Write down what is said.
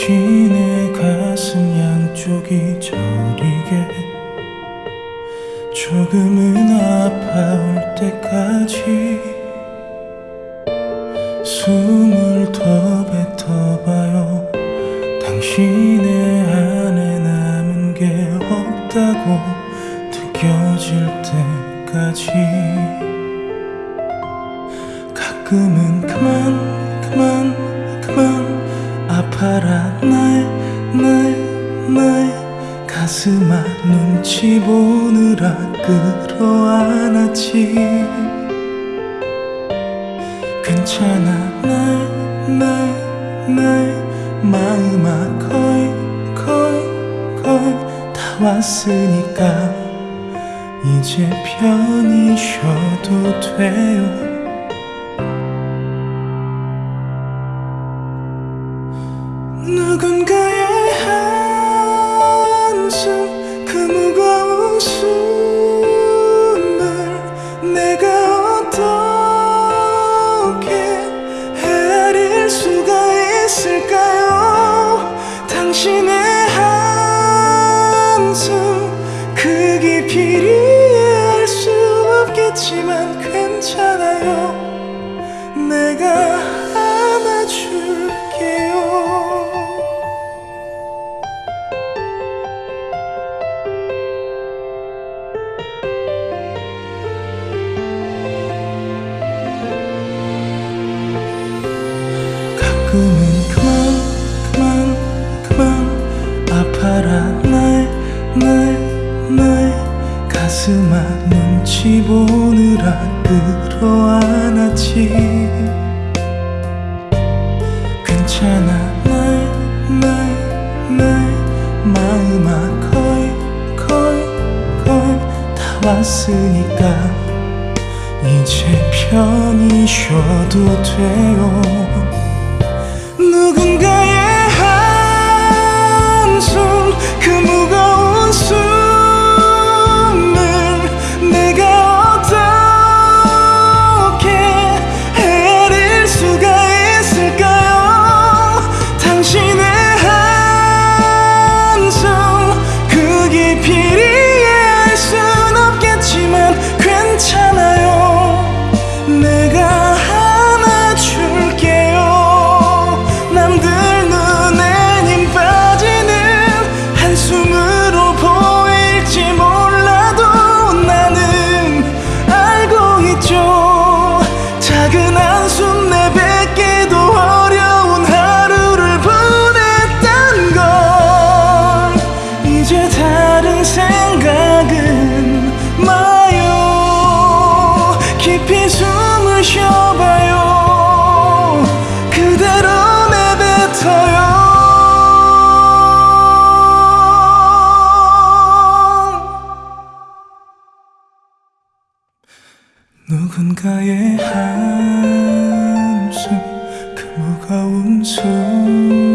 당신의 가슴 양쪽이 저리게 조금은 아파올 때까지 숨을 더 뱉어봐요. 당신의 안에 남은 게 없다고 느껴질 때까지 가끔은 그만 그만 그만 아파라. 나의 나의 나의 가슴아 눈치 보느라 끌어안았지. 괜찮아. 나의 나의 나의 마음아 거의 거의 거의 다 왔으니까 이제 편히 쉬어도 돼요 그 깊이를 이해할 수 없겠지만 괜찮아요. 내가 안아줄게요. 가끔은 그만 그만 그만 아파라 가슴아 눈치 보느라 끌어안았지. 괜찮아 나의 마음아 거의 다 왔으니까 이제 편히 쉬어도 돼요 누군가의 한숨 그 무거운 숨